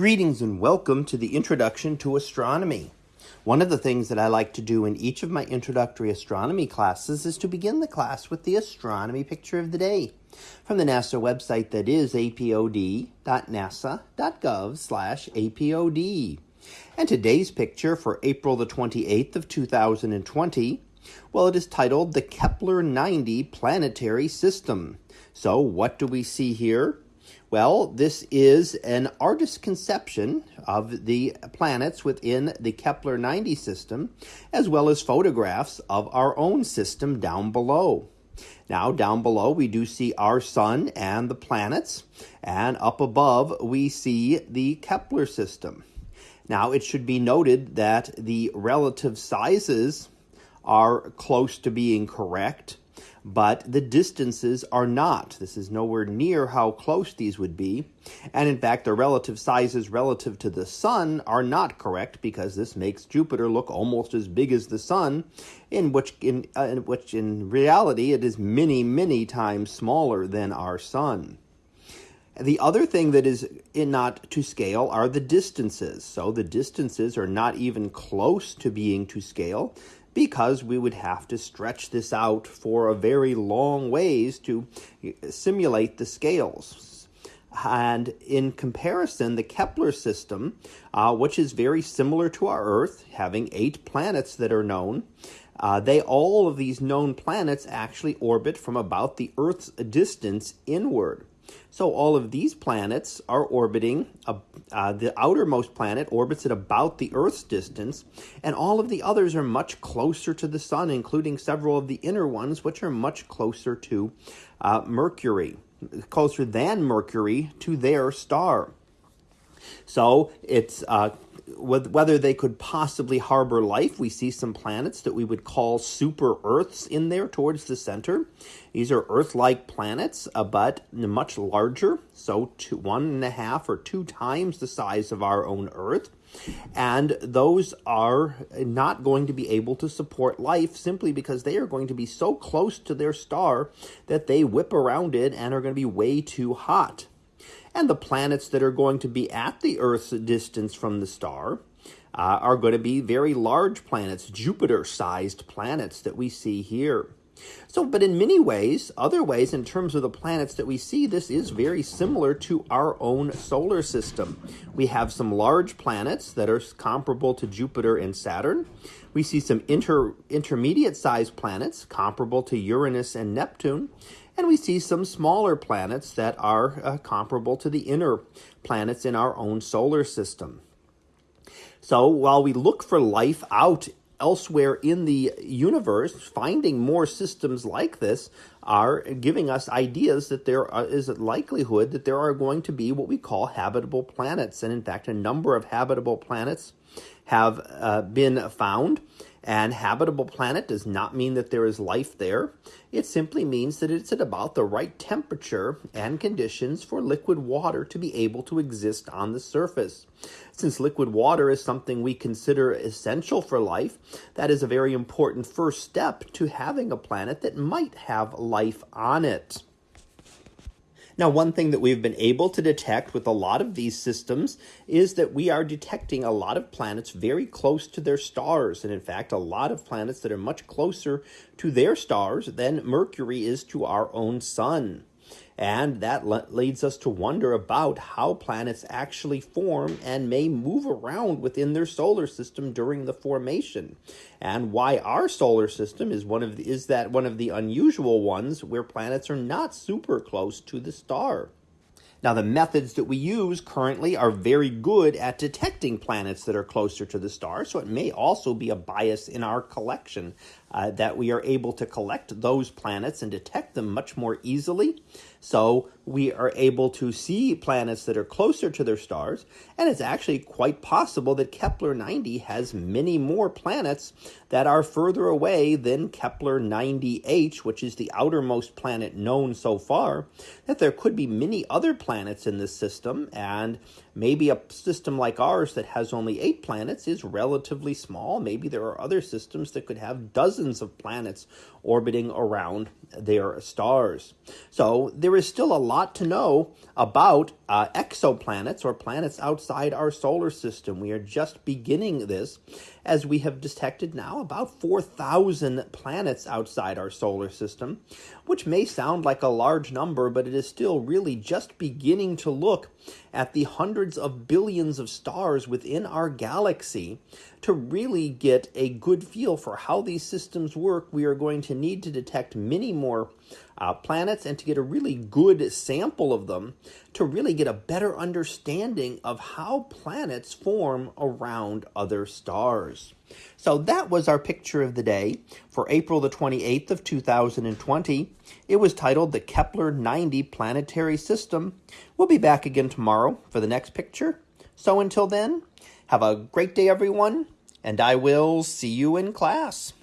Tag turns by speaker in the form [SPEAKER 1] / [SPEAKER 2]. [SPEAKER 1] Greetings and welcome to the Introduction to Astronomy. One of the things that I like to do in each of my introductory astronomy classes is to begin the class with the astronomy picture of the day from the NASA website that is apod.nasa.gov slash apod. And today's picture for April the 28th of 2020, well, it is titled the Kepler 90 Planetary System. So what do we see here? Well, this is an artist's conception of the planets within the Kepler 90 system, as well as photographs of our own system down below. Now, down below, we do see our sun and the planets, and up above, we see the Kepler system. Now, it should be noted that the relative sizes are close to being correct. But the distances are not. This is nowhere near how close these would be. And in fact, their relative sizes relative to the Sun are not correct because this makes Jupiter look almost as big as the Sun, in which in, uh, in which in reality it is many, many times smaller than our Sun. The other thing that is not to scale are the distances. So the distances are not even close to being to scale because we would have to stretch this out for a very long ways to simulate the scales. And in comparison, the Kepler system, uh, which is very similar to our Earth, having eight planets that are known, uh, they all of these known planets actually orbit from about the Earth's distance inward. So all of these planets are orbiting, uh, uh, the outermost planet orbits at about the Earth's distance, and all of the others are much closer to the sun, including several of the inner ones, which are much closer to uh, Mercury, closer than Mercury to their star. So it's uh, whether they could possibly harbor life. We see some planets that we would call super Earths in there towards the center. These are Earth like planets, uh, but much larger, so two, one and a half or two times the size of our own Earth. And those are not going to be able to support life simply because they are going to be so close to their star that they whip around it and are going to be way too hot and the planets that are going to be at the Earth's distance from the star uh, are going to be very large planets, Jupiter-sized planets that we see here. So, but in many ways, other ways, in terms of the planets that we see, this is very similar to our own solar system. We have some large planets that are comparable to Jupiter and Saturn. We see some inter, intermediate sized planets comparable to Uranus and Neptune. And we see some smaller planets that are uh, comparable to the inner planets in our own solar system. So while we look for life out elsewhere in the universe, finding more systems like this are giving us ideas that there is a likelihood that there are going to be what we call habitable planets. And in fact, a number of habitable planets have uh, been found. And habitable planet does not mean that there is life there. It simply means that it's at about the right temperature and conditions for liquid water to be able to exist on the surface. Since liquid water is something we consider essential for life, that is a very important first step to having a planet that might have life on it. Now, one thing that we've been able to detect with a lot of these systems is that we are detecting a lot of planets very close to their stars. And in fact, a lot of planets that are much closer to their stars than Mercury is to our own sun. And that le- leads us to wonder about how planets actually form and may move around within their solar system during the formation, and why our solar system is one of the, is that one of the unusual ones where planets are not super close to the star. Now, the methods that we use currently are very good at detecting planets that are closer to the star, so it may also be a bias in our collection uh, that we are able to collect those planets and detect them much more easily. So we are able to see planets that are closer to their stars, and it's actually quite possible that Kepler 90 has many more planets that are further away than Kepler 90h, which is the outermost planet known so far, that there could be many other planets planets in this system, and maybe a system like ours that has only eight planets is relatively small. Maybe there are other systems that could have dozens of planets orbiting around their stars. So there is still a lot to know about uh, exoplanets or planets outside our solar system. We are just beginning this as we have detected now about 4,000 planets outside our solar system, which may sound like a large number, but it is still really just beginning to look at the hundreds of billions of stars within our galaxy to really get a good feel for how these systems work. We are going to need to detect many more uh, planets and to get a really good sample of them to really get a better understanding of how planets form around other stars. So that was our picture of the day for April the 28th of 2020. It was titled the Kepler 90 Planetary System. We'll be back again tomorrow for the next picture. So until then, have a great day, everyone, and I will see you in class.